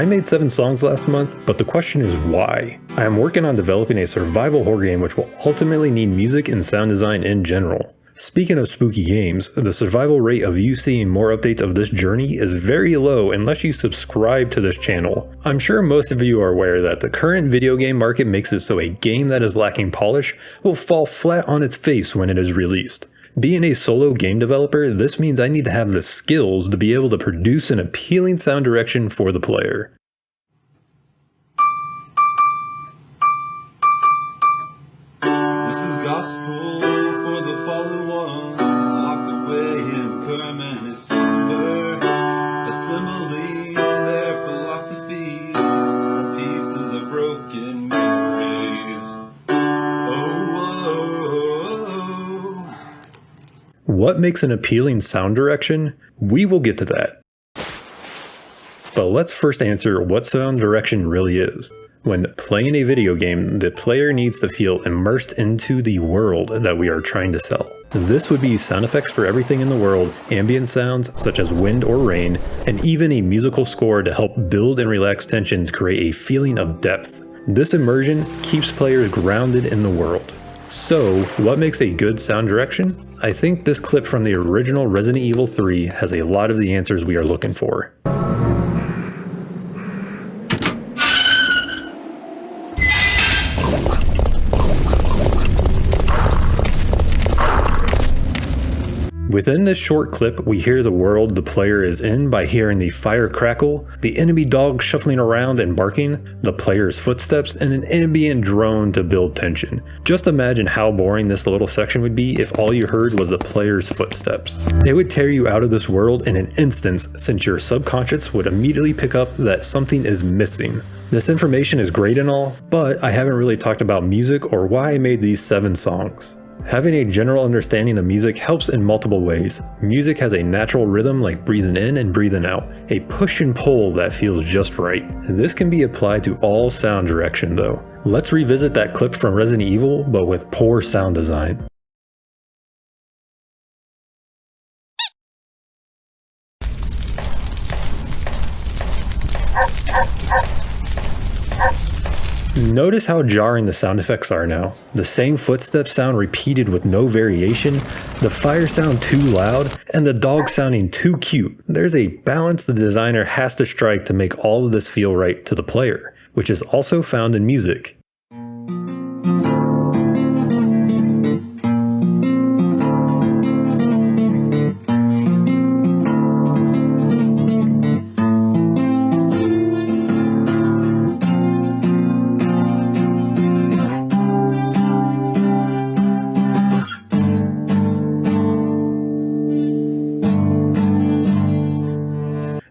I made 7 songs last month, but the question is why? I am working on developing a survival horror game which will ultimately need music and sound design in general. Speaking of spooky games, the survival rate of you seeing more updates of this journey is very low unless you subscribe to this channel. I'm sure most of you are aware that the current video game market makes it so a game that is lacking polish will fall flat on its face when it is released. Being a solo game developer, this means I need to have the skills to be able to produce an appealing sound direction for the player. This is gospel for the fallen ones, What makes an appealing sound direction? We will get to that. But let's first answer what sound direction really is. When playing a video game, the player needs to feel immersed into the world that we are trying to sell. This would be sound effects for everything in the world, ambient sounds such as wind or rain, and even a musical score to help build and relax tension to create a feeling of depth. This immersion keeps players grounded in the world. So, what makes a good sound direction? I think this clip from the original Resident Evil 3 has a lot of the answers we are looking for. Within this short clip, we hear the world the player is in by hearing the fire crackle, the enemy dog shuffling around and barking, the player's footsteps, and an ambient drone to build tension. Just imagine how boring this little section would be if all you heard was the player's footsteps. It would tear you out of this world in an instance since your subconscious would immediately pick up that something is missing. This information is great and all, but I haven't really talked about music or why I made these 7 songs. Having a general understanding of music helps in multiple ways. Music has a natural rhythm like breathing in and breathing out, a push and pull that feels just right. This can be applied to all sound direction though. Let's revisit that clip from Resident Evil, but with poor sound design. Notice how jarring the sound effects are now. The same footsteps sound repeated with no variation, the fire sound too loud, and the dog sounding too cute. There's a balance the designer has to strike to make all of this feel right to the player, which is also found in music.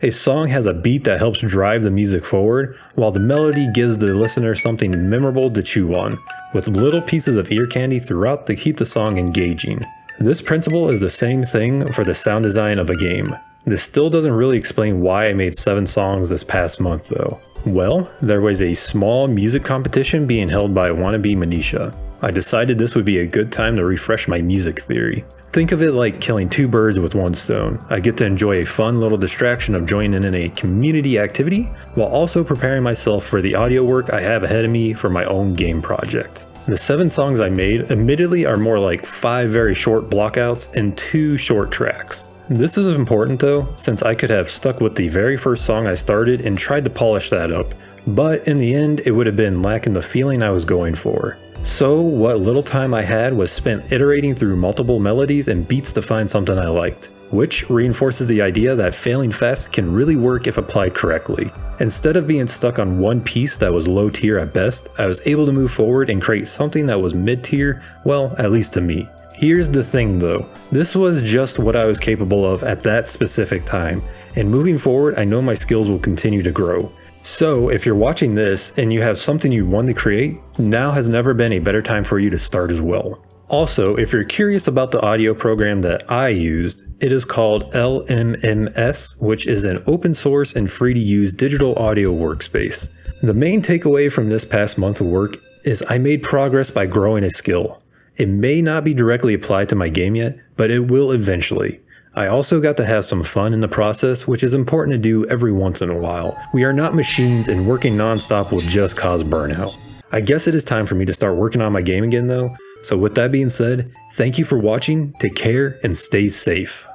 A song has a beat that helps drive the music forward, while the melody gives the listener something memorable to chew on, with little pieces of ear candy throughout to keep the song engaging. This principle is the same thing for the sound design of a game. This still doesn't really explain why I made 7 songs this past month though. Well, there was a small music competition being held by Wannabe Manisha. I decided this would be a good time to refresh my music theory. Think of it like killing two birds with one stone. I get to enjoy a fun little distraction of joining in a community activity, while also preparing myself for the audio work I have ahead of me for my own game project. The seven songs I made admittedly are more like five very short blockouts and two short tracks. This is important though, since I could have stuck with the very first song I started and tried to polish that up, but in the end it would have been lacking the feeling I was going for. So what little time I had was spent iterating through multiple melodies and beats to find something I liked, which reinforces the idea that failing fast can really work if applied correctly. Instead of being stuck on one piece that was low tier at best, I was able to move forward and create something that was mid tier, well, at least to me. Here's the thing though, this was just what I was capable of at that specific time, and moving forward I know my skills will continue to grow. So if you're watching this and you have something you want to create, now has never been a better time for you to start as well. Also, if you're curious about the audio program that I used, it is called LMMS, which is an open source and free to use digital audio workspace. The main takeaway from this past month of work is I made progress by growing a skill. It may not be directly applied to my game yet, but it will eventually. I also got to have some fun in the process, which is important to do every once in a while. We are not machines and working nonstop will just cause burnout. I guess it is time for me to start working on my game again though, so with that being said, thank you for watching, take care, and stay safe.